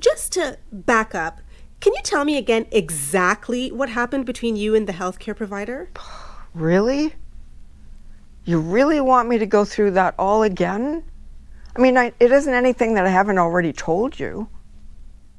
just to back up, can you tell me again exactly what happened between you and the healthcare provider? Really? You really want me to go through that all again? I mean, I, it isn't anything that I haven't already told you.